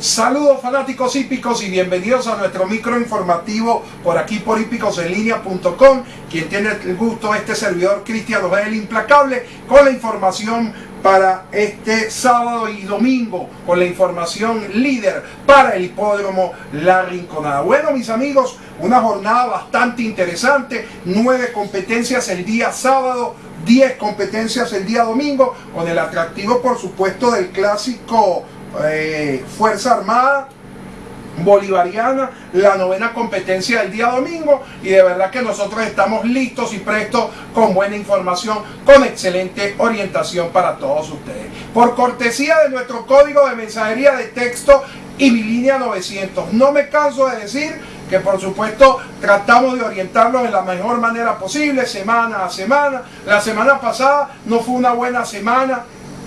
Saludos fanáticos hípicos y bienvenidos a nuestro micro informativo por aquí por hípicosenlinea.com quien tiene el gusto este servidor Cristian el Implacable con la información para este sábado y domingo con la información líder para el hipódromo La Rinconada. Bueno mis amigos, una jornada bastante interesante, nueve competencias el día sábado, 10 competencias el día domingo, con el atractivo por supuesto del clásico eh, Fuerza Armada bolivariana, la novena competencia del día domingo y de verdad que nosotros estamos listos y prestos con buena información, con excelente orientación para todos ustedes. Por cortesía de nuestro código de mensajería de texto y mi línea 900, no me canso de decir que por supuesto tratamos de orientarlos de la mejor manera posible, semana a semana. La semana pasada no fue una buena semana,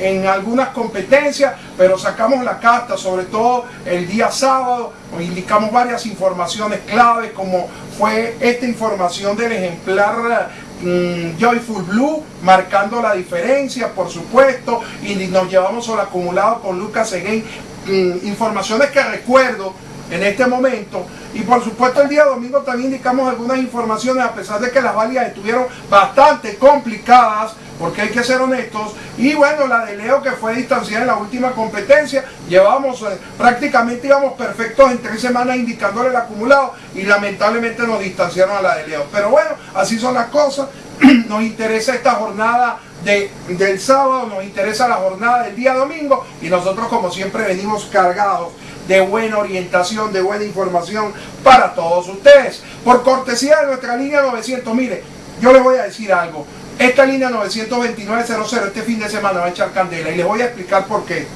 en algunas competencias, pero sacamos la casta, sobre todo el día sábado, indicamos varias informaciones claves, como fue esta información del ejemplar mm, Joyful Blue, marcando la diferencia, por supuesto, y nos llevamos al acumulado con Lucas Seguén, mm, informaciones que recuerdo en este momento. Y por supuesto el día domingo también indicamos algunas informaciones, a pesar de que las válidas estuvieron bastante complicadas, porque hay que ser honestos. Y bueno, la de Leo que fue distanciada en la última competencia, llevamos eh, prácticamente íbamos perfectos en tres semanas indicándole el acumulado y lamentablemente nos distanciaron a la de Leo. Pero bueno, así son las cosas. nos interesa esta jornada de, del sábado, nos interesa la jornada del día domingo y nosotros como siempre venimos cargados de buena orientación, de buena información para todos ustedes. Por cortesía de nuestra línea 900, mire, yo les voy a decir algo. Esta línea 92900 este fin de semana va a echar candela y les voy a explicar por qué.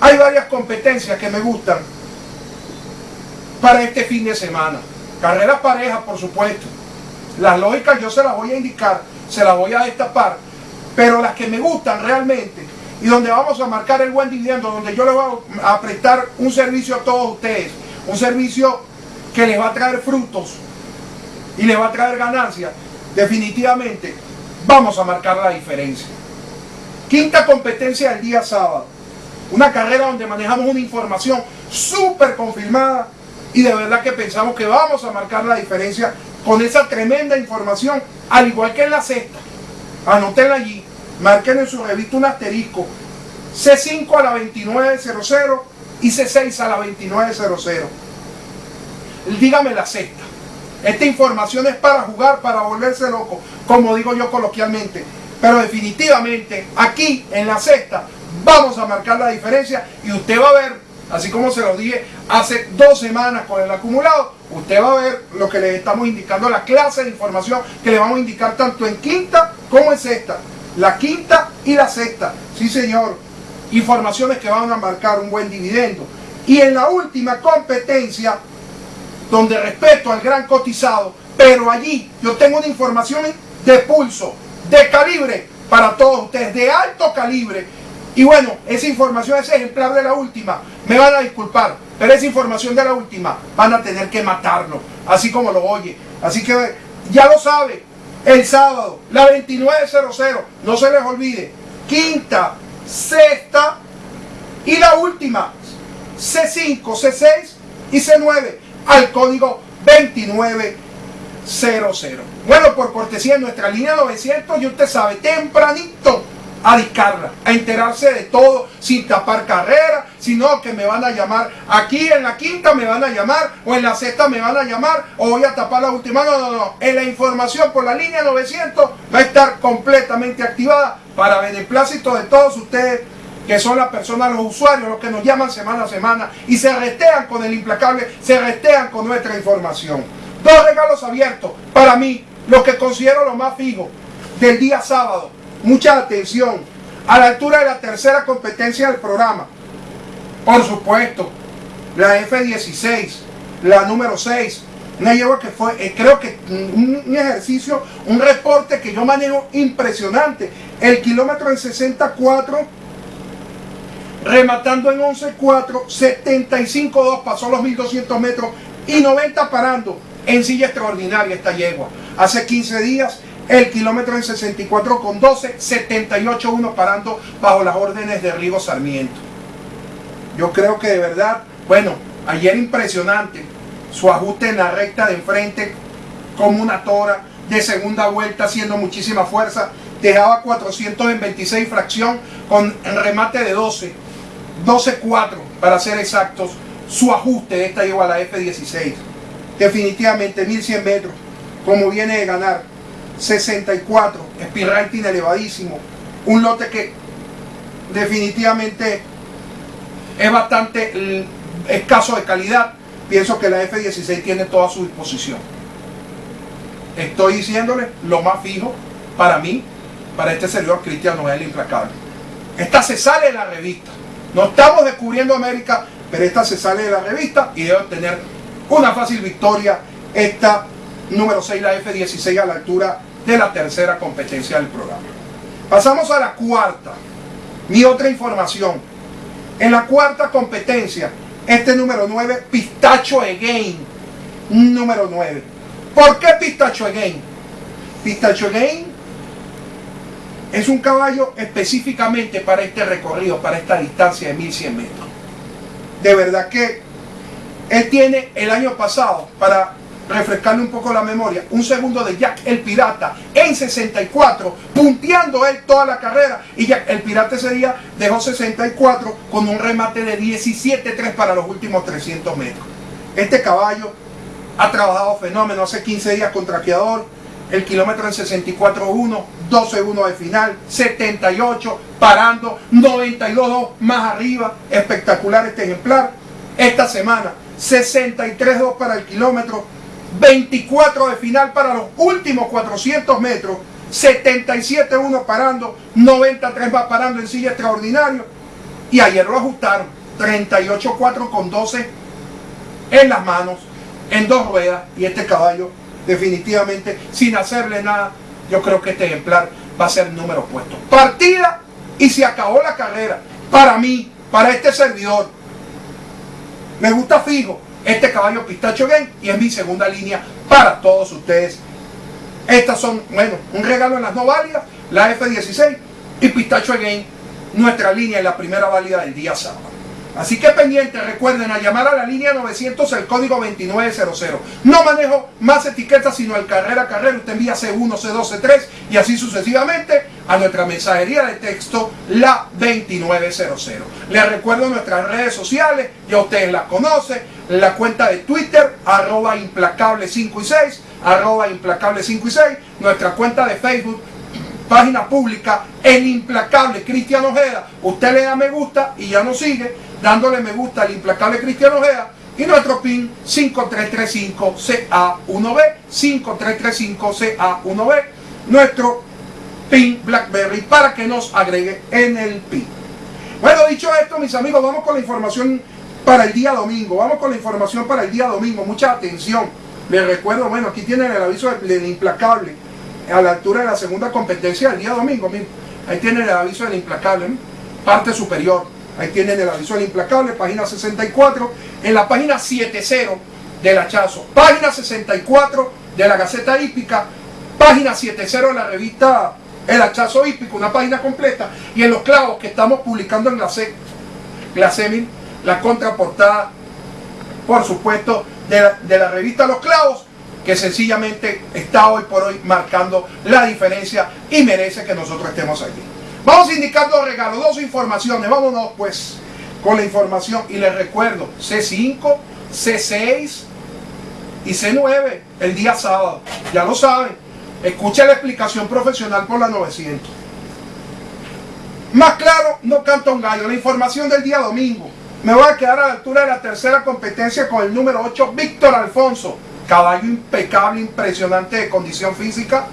Hay varias competencias que me gustan para este fin de semana. Carreras parejas, por supuesto. Las lógicas yo se las voy a indicar, se las voy a destapar, pero las que me gustan realmente y donde vamos a marcar el buen dividendo, donde yo les voy a prestar un servicio a todos ustedes, un servicio que les va a traer frutos y les va a traer ganancias, definitivamente vamos a marcar la diferencia. Quinta competencia del día sábado, una carrera donde manejamos una información súper confirmada y de verdad que pensamos que vamos a marcar la diferencia con esa tremenda información, al igual que en la sexta. Anótenla allí, marquen en su revista un asterisco. C5 a la 2900 y C6 a la 2900 dígame la sexta. Esta información es para jugar, para volverse loco como digo yo coloquialmente. Pero definitivamente aquí en la sexta vamos a marcar la diferencia y usted va a ver así como se lo dije hace dos semanas con el acumulado usted va a ver lo que le estamos indicando la clase de información que le vamos a indicar tanto en quinta como en sexta la quinta y la sexta. Sí, señor. Informaciones que van a marcar un buen dividendo. Y en la última competencia, donde respeto al gran cotizado, pero allí yo tengo una información de pulso, de calibre para todos ustedes, de alto calibre. Y bueno, esa información, es ejemplar de la última, me van a disculpar, pero esa información de la última van a tener que matarlo, así como lo oye. Así que ya lo sabe, el sábado, la 2900, no se les olvide, quinta, sexta y la última, C5, C6 y C9 al código 2900. Bueno, por cortesía nuestra línea 900 y usted sabe, tempranito a discarla, a enterarse de todo sin tapar carrera, sino que me van a llamar aquí en la quinta me van a llamar o en la sexta me van a llamar o voy a tapar la última. No, no, no. En la información por la línea 900 va a estar completamente activada para beneplácito de todos ustedes que son las personas, los usuarios, los que nos llaman semana a semana y se restean con el implacable, se restean con nuestra información. Dos regalos abiertos para mí, los que considero lo más fijo del día sábado mucha atención, a la altura de la tercera competencia del programa. Por supuesto, la F-16, la número 6, una yegua que fue, eh, creo que un, ejercicio, un reporte que yo manejo impresionante. El kilómetro en 64, rematando en 11.4, 75.2, pasó los 1200 metros y 90 parando en silla extraordinaria esta yegua. Hace 15 días el kilómetro en 64 con 12, 78 1 parando bajo las órdenes de Rigo Sarmiento. Yo creo que de verdad, bueno, ayer impresionante su ajuste en la recta de enfrente como una tora de segunda vuelta haciendo muchísima fuerza. Dejaba 426 fracción con remate de 12. 12.4 para ser exactos. Su ajuste de esta llegó a la F16. Definitivamente 1100 metros. Como viene de ganar. 64. Speed rating elevadísimo. Un lote que definitivamente es bastante escaso de calidad. Pienso que la F16 tiene toda su disposición. Estoy diciéndole lo más fijo para mí, para este servidor Cristiano Noel Implacable. Esta se sale de la revista. No estamos descubriendo América, pero esta se sale de la revista y debe tener una fácil victoria. Esta número 6, la F16, a la altura de la tercera competencia del programa. Pasamos a la cuarta. Mi otra información. En la cuarta competencia, este número 9, Pistacho Again. Número 9. ¿Por qué Pistacho Again? Pistacho Again es un caballo específicamente para este recorrido, para esta distancia de 1100 metros. De verdad que él tiene el año pasado, para refrescarle un poco la memoria, un segundo de Jack el Pirata en 64, punteando él toda la carrera. Y Jack el Pirata ese día dejó 64 con un remate de 17-3 para los últimos 300 metros. Este caballo ha trabajado fenómeno hace 15 días con traqueador, el kilómetro en 64.1, 12 1 de final, 78, parando, 92 más arriba, espectacular este ejemplar. Esta semana, 63.2 para el kilómetro, 24 de final para los últimos 400 metros, 77-1 parando, 93 va parando en silla extraordinario. Y ayer lo ajustaron, 38-4 con 12 en las manos, en dos ruedas. Y este caballo, definitivamente, sin hacerle nada, yo creo que este ejemplar va a ser número puesto. Partida y se acabó la carrera. Para mí, para este servidor. Me gusta fijo este caballo Pistacho Game y es mi segunda línea para todos ustedes. Estas son, bueno, un regalo en las no válidas, la F16 y Pistacho Game, nuestra línea en la primera válida del día sábado. Así que pendiente, recuerden a llamar a la línea 900 el código 2900. No manejo más etiquetas sino el carrera carrera. Usted envía C1, C2, C3 y así sucesivamente a nuestra mensajería de texto la 2900. Les recuerdo nuestras redes sociales, ya ustedes las conocen, la cuenta de Twitter, arroba implacable 5 y 6, arroba implacable 5 y 6, nuestra cuenta de Facebook, página pública, el implacable Cristian Ojeda. Usted le da me gusta y ya nos sigue dándole me gusta al implacable Cristiano Ojeda y nuestro PIN 5335CA1B, 5335CA1B, nuestro PIN BlackBerry para que nos agregue en el PIN. Bueno, dicho esto, mis amigos, vamos con la información para el día domingo. Vamos con la información para el día domingo. Mucha atención. Les recuerdo, bueno, aquí tienen el aviso del, implacable a la altura de la segunda competencia del día domingo. ahí tienen el aviso del implacable, parte superior Ahí tienen el aviso del implacable, página 64. En la página 70 del hachazo, página 64 de la Gaceta Hípica, página 70 de la revista El Hachazo Hípico, una página completa. Y en los clavos que estamos publicando en la Glasemil, la contraportada, por supuesto, de la, de la revista Los Clavos, que sencillamente está hoy por hoy marcando la diferencia y merece que nosotros estemos aquí. Vamos a indicar dos regalos, dos informaciones. Vámonos pues con la información. Y les recuerdo, C5, C6 y C9 el día sábado. Ya lo saben. Escucha la explicación profesional por la 900. Más claro, no canto un gallo. La información del día domingo. Me voy a quedar a la altura de la tercera competencia con el número 8, Víctor Alfonso. Caballo impecable, impresionante de condición física.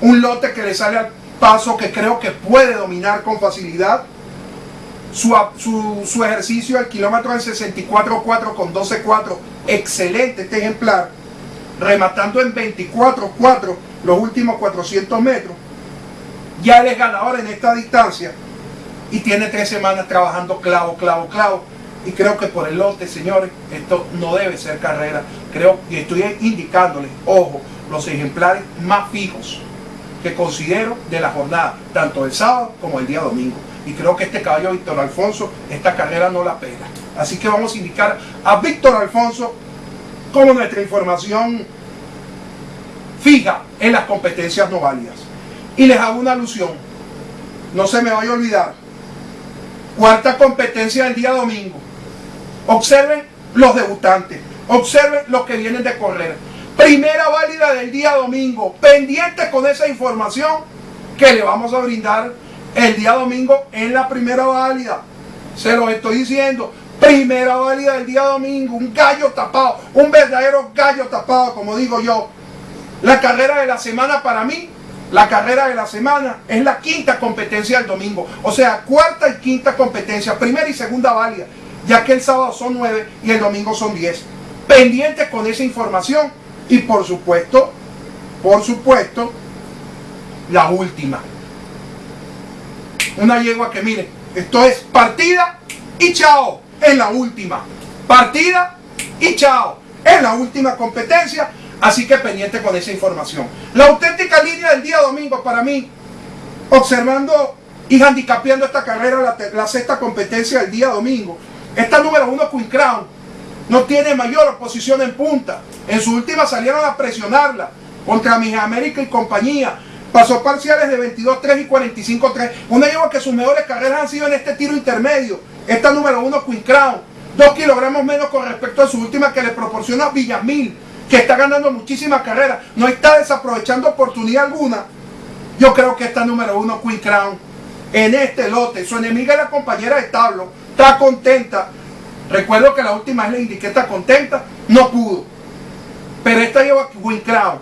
Un lote que le sale al paso que creo que puede dominar con facilidad. Su, ejercicio al kilómetro en 64.4 con 12.4, excelente este ejemplar, rematando en 24.4 los últimos 400 metros. Ya él es ganador en esta distancia y tiene tres semanas trabajando clavo, clavo, clavo. Y creo que por el lote, señores, esto no debe ser carrera. Creo que estoy indicándoles, ojo, los ejemplares más fijos que considero de la jornada, tanto el sábado como el día domingo. y creo que este caballo Víctor Alfonso, esta carrera no la pega. Así que vamos a indicar a Víctor Alfonso como nuestra información fija en las competencias no válidas. Y les hago una alusión, no se me vaya a olvidar, cuarta competencia del día domingo. Observen los debutantes, observen los que vienen de correr. Primera válida del día domingo, pendientes con esa información que le vamos a brindar el día domingo en la primera válida. Se lo estoy diciendo. Primera válida del día domingo, un gallo tapado, un verdadero gallo tapado, como digo yo. La carrera de la semana para mí, la carrera de la semana es la quinta competencia del domingo. O sea, cuarta y quinta competencia, primera y segunda válida, ya que el sábado son nueve y el domingo son diez. Pendientes con esa información y por supuesto, por supuesto, la última una yegua que mire, esto es partida y chao, en la última. Partida y chao, en la última competencia. Así que pendiente con esa información. La auténtica línea del día domingo para mí, observando y handicapeando esta carrera, la, la sexta competencia del día domingo. Esta número uno, Queen Crown, no tiene mayor oposición en punta. En su última salieron a presionarla contra Mis América y compañía. Pasó parciales de 22-3 y 45-3. Una yegua que sus mejores carreras han sido en este tiro intermedio. Esta número uno, Queen Crown. Dos kilogramos menos con respecto a su última que le proporciona Villamil, que está ganando muchísimas carreras. No está desaprovechando oportunidad alguna. Yo creo que esta número uno, Queen Crown, en este lote, su enemiga es la compañera de establo, está contenta. Recuerdo que la última vez le indiqué está contenta, no pudo. Pero esta lleva Queen Crown.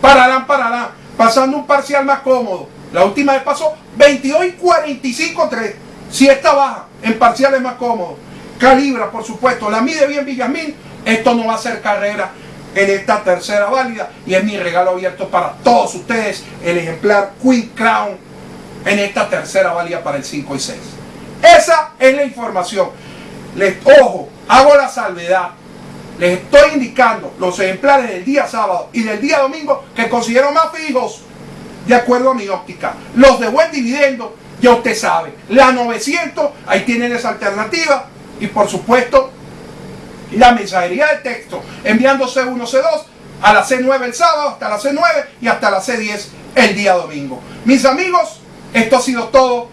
Pararán, pararán pasando un parcial más cómodo. La última vez pasó 22 y 45 3. Si esta baja en parciales más cómodos, calibra por supuesto, la mide bien Villamín, esto no va a ser carrera en esta tercera válida y es mi regalo abierto para todos ustedes, el ejemplar Queen Crown en esta tercera válida para el 5 y 6. Esa es la información. Les ojo, hago la salvedad les estoy indicando los ejemplares del día sábado y del día domingo que considero más fijos de acuerdo a mi óptica. Los de buen dividendo, ya usted sabe. La 900, ahí tienen esa alternativa. Y por supuesto, la mensajería de texto, enviando C1, C2 a la C9 el sábado, hasta la C9 y hasta la C10 el día domingo. Mis amigos, esto ha sido todo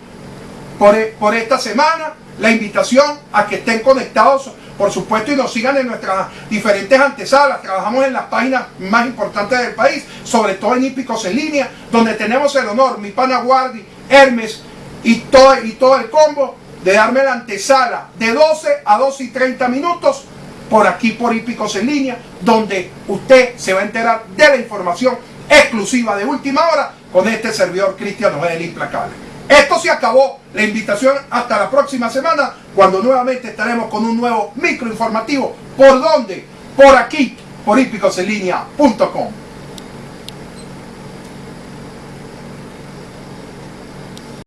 por, por esta semana. La invitación a que estén conectados por supuesto, y nos sigan en nuestras diferentes antesalas. Trabajamos en las páginas más importantes del país, sobre todo en Hípicos en línea, donde tenemos el honor, mi pana Guardi, Hermes y todo, y todo el combo, de darme la antesala de 12 a 12 y 30 minutos por aquí por Hípicos en línea, donde usted se va a enterar de la información exclusiva de última hora con este servidor Cristiano Noel Implacable. Esto se acabó. La invitación hasta la próxima semana, cuando nuevamente estaremos con un nuevo micro informativo. ¿Por dónde? Por aquí, por hípicoselinea.com.